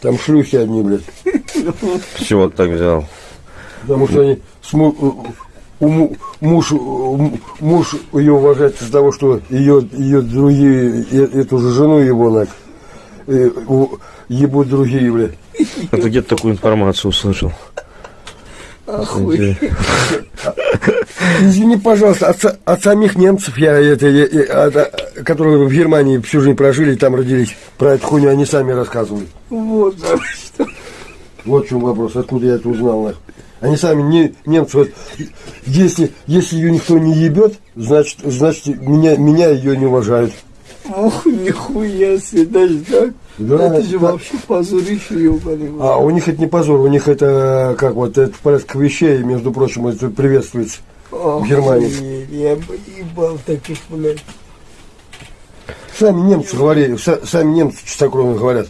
Там шлюхи одни, блядь. Ты так взял? Потому что они с му- у му- муж, у- муж ее уважает из-за того, что ее, ее другие, э- эту же жену его, нах, э, ебут другие, блядь. Это где-то такую информацию услышал. Охуеть. Извини, пожалуйста, от, от самих немцев, я, это, я- от- которые в Германии всю жизнь прожили и там родились, про эту хуйню они сами рассказывали. Вот, да, что. Вот в чем вопрос, откуда я это узнал. нах. Они сами, не, немцы, вот, если, если ее никто не ебет, значит, значит меня, меня ее не уважают. Ох, нихуя себе, даже так? Да, это же да. вообще позорище, ебаный. А у них это не позор, у них это как вот это в порядке вещей, между прочим, это приветствуется. В Германии. Я бы ебал таких, блядь. Сами немцы говорили, са- сами немцы чистокровно говорят.